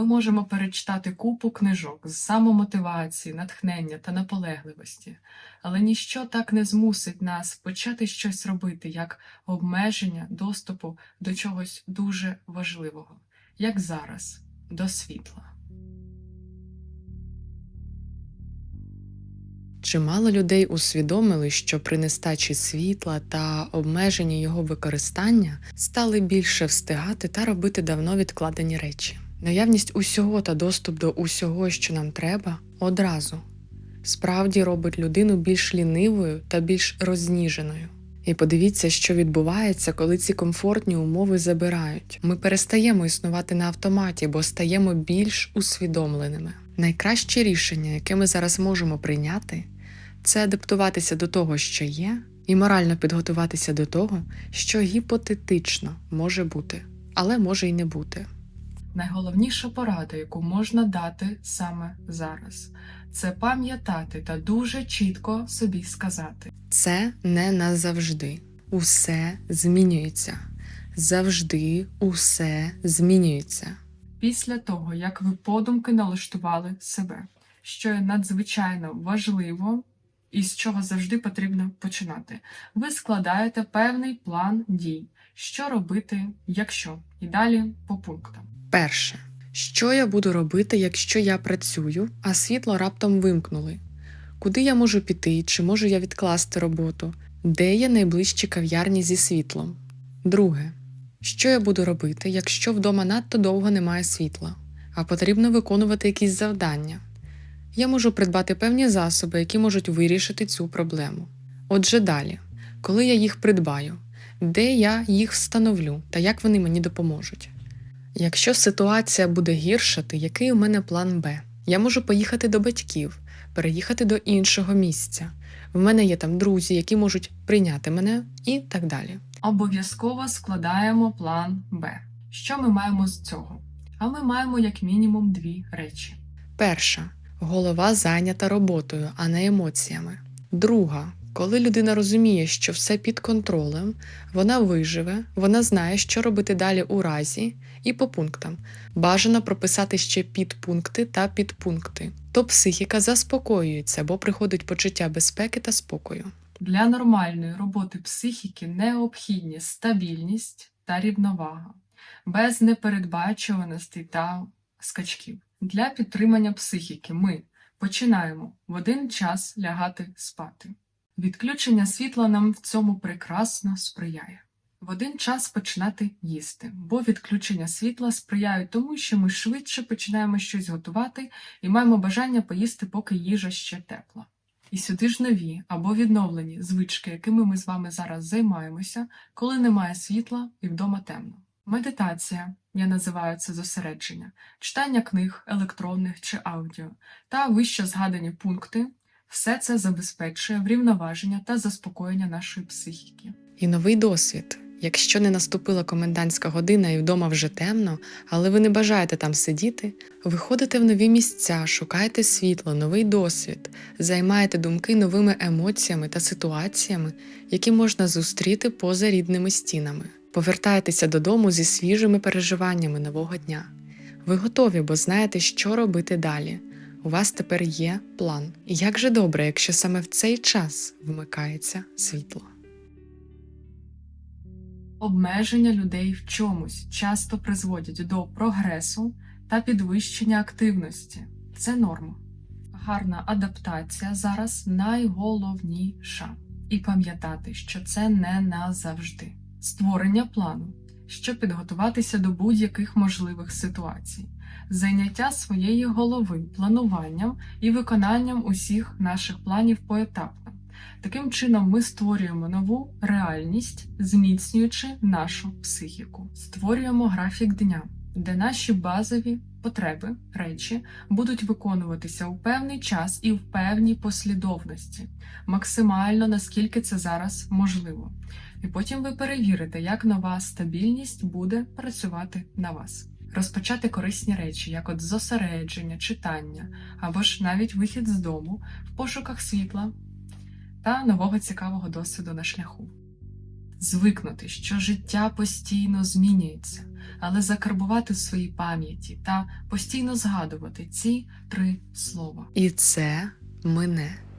Ми можемо перечитати купу книжок з самомотивації, натхнення та наполегливості, але ніщо так не змусить нас почати щось робити, як обмеження доступу до чогось дуже важливого, як зараз, до світла. Чимало людей усвідомили, що при нестачі світла та обмеженні його використання стали більше встигати та робити давно відкладені речі. Наявність усього та доступ до усього, що нам треба, одразу справді робить людину більш лінивою та більш розніженою. І подивіться, що відбувається, коли ці комфортні умови забирають. Ми перестаємо існувати на автоматі, бо стаємо більш усвідомленими. Найкраще рішення, яке ми зараз можемо прийняти, це адаптуватися до того, що є, і морально підготуватися до того, що гіпотетично може бути, але може й не бути. Найголовніша порада, яку можна дати саме зараз, це пам'ятати та дуже чітко собі сказати. Це не назавжди. Усе змінюється. Завжди усе змінюється. Після того, як ви подумки налаштували себе, що є надзвичайно важливо і з чого завжди потрібно починати, ви складаєте певний план дій, що робити, якщо, і далі по пунктам. Перше, що я буду робити, якщо я працюю, а світло раптом вимкнули? Куди я можу піти, чи можу я відкласти роботу? Де є найближчі кав'ярні зі світлом? Друге, що я буду робити, якщо вдома надто довго немає світла, а потрібно виконувати якісь завдання? Я можу придбати певні засоби, які можуть вирішити цю проблему. Отже, далі, коли я їх придбаю, де я їх встановлю та як вони мені допоможуть? Якщо ситуація буде гіршати, який у мене план Б? Я можу поїхати до батьків, переїхати до іншого місця. В мене є там друзі, які можуть прийняти мене і так далі. Обов'язково складаємо план Б. Що ми маємо з цього? А ми маємо як мінімум дві речі. Перша голова зайнята роботою, а не емоціями. Друга, коли людина розуміє, що все під контролем, вона виживе, вона знає, що робити далі у разі, і по пунктам. Бажано прописати ще підпункти та підпункти. То психіка заспокоюється, бо приходить почуття безпеки та спокою. Для нормальної роботи психіки необхідні стабільність та рівновага, без непередбачуваностей та скачків. Для підтримання психіки ми починаємо в один час лягати спати. Відключення світла нам в цьому прекрасно сприяє. В один час починати їсти, бо відключення світла сприяють тому, що ми швидше починаємо щось готувати і маємо бажання поїсти, поки їжа ще тепла. І сюди ж нові або відновлені звички, якими ми з вами зараз займаємося, коли немає світла і вдома темно. Медитація, я називаю це зосередження, читання книг, електронних чи аудіо, та вище згадані пункти все це забезпечує врівноваження та заспокоєння нашої психіки. І новий досвід. Якщо не наступила комендантська година і вдома вже темно, але ви не бажаєте там сидіти, виходите в нові місця, шукаєте світло, новий досвід, займаєте думки новими емоціями та ситуаціями, які можна зустріти поза рідними стінами. Повертаєтеся додому зі свіжими переживаннями нового дня. Ви готові, бо знаєте, що робити далі. У вас тепер є план. І як же добре, якщо саме в цей час вмикається світло. Обмеження людей в чомусь часто призводять до прогресу та підвищення активності. Це норма. Гарна адаптація зараз найголовніша. І пам'ятати, що це не назавжди. Створення плану, щоб підготуватися до будь-яких можливих ситуацій, зайняття своєї голови плануванням і виконанням усіх наших планів поетапно. Таким чином, ми створюємо нову реальність, зміцнюючи нашу психіку, створюємо графік дня, де наші базові потреби, речі будуть виконуватися у певний час і в певній послідовності, максимально наскільки це зараз можливо. І потім ви перевірите, як нова стабільність буде працювати на вас. Розпочати корисні речі, як от зосередження, читання або ж навіть вихід з дому в пошуках світла та нового цікавого досвіду на шляху. Звикнути, що життя постійно змінюється, але закарбувати в своїй пам'яті та постійно згадувати ці три слова. І це мене.